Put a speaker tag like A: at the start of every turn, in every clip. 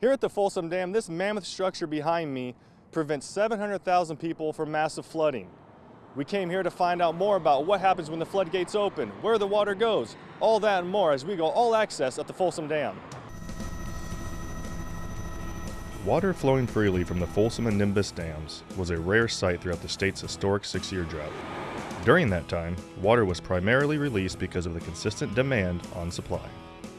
A: Here at the Folsom Dam, this mammoth structure behind me prevents 700,000 people from massive flooding. We came here to find out more about what happens when the floodgates open, where the water goes, all that and more as we go all access at the Folsom Dam. Water flowing freely from the Folsom and Nimbus dams was a rare sight throughout the state's historic six-year drought. During that time, water was primarily released because of the consistent demand on supply.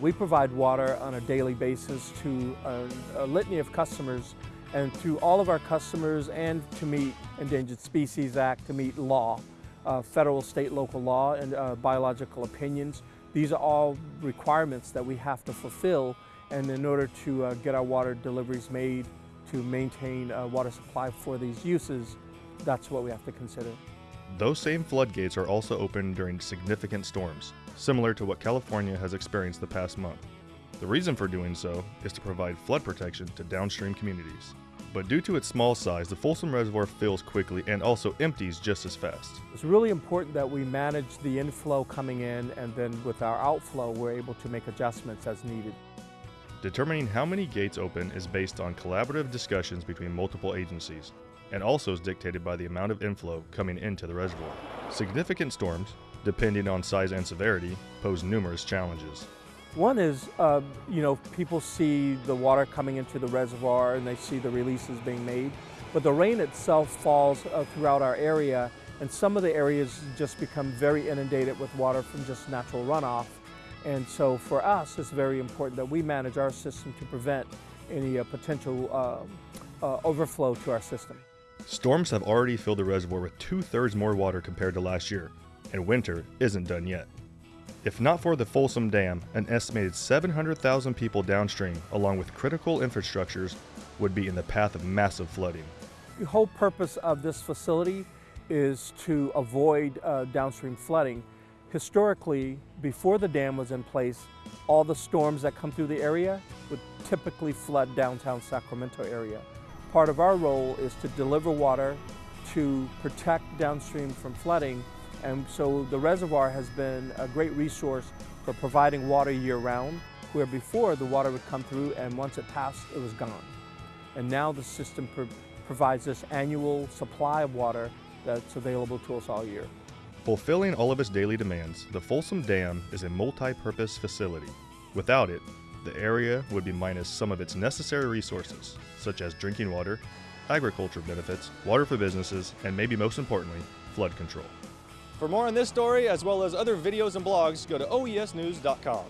B: We provide water on a daily basis to a, a, litany of customers and to all of our customers and to meet Endangered Species Act, to meet law, uh, federal, state, local law, and uh, biological opinions. These are all requirements that we have to fulfill and in order to uh, get our water deliveries made to maintain a water supply for these uses, that's what we have to consider.
A: Those same floodgates are also open during significant storms, similar to what California has experienced the past month. The reason for doing so is to provide flood protection to downstream communities. But due to its small size, the Folsom Reservoir fills quickly and also empties just as fast.
B: It's really important that we manage the inflow coming in and then with our outflow, we're able to make adjustments as needed.
A: Determining how many gates open is based on collaborative discussions between multiple agencies, and also is dictated by the amount of inflow coming into the reservoir. Significant storms, depending on size and severity, pose numerous challenges.
B: One is, uh, you know, people see the water coming into the reservoir and they see the releases being made, but the rain itself falls uh, throughout our area and some of the areas just become very inundated with water from just natural runoff. And so for us, it's very important that we manage our system to prevent any uh, potential uh, uh, overflow to our system.
A: Storms have already filled the reservoir with two-thirds more water compared to last year, and winter isn't done yet. If not for the Folsom Dam, an estimated 700,000 people downstream, along with critical infrastructures, would be in the path of massive flooding.
B: The whole purpose of this facility is to avoid uh, downstream flooding. Historically, before the dam was in place, all the storms that come through the area would typically flood downtown Sacramento area. Part of our role is to deliver water to protect downstream from flooding and so the reservoir has been a great resource for providing water year-round where before the water would come through and once it passed it was gone. And now the system pro provides this annual supply of water that's available to us all year.
A: Fulfilling all of its daily demands, the Folsom Dam is a multi-purpose facility. Without it, the area would be minus some of its necessary resources, such as drinking water, agriculture benefits, water for businesses, and maybe most importantly, flood control. For more on this story, as well as other videos and blogs, go to oesnews.com.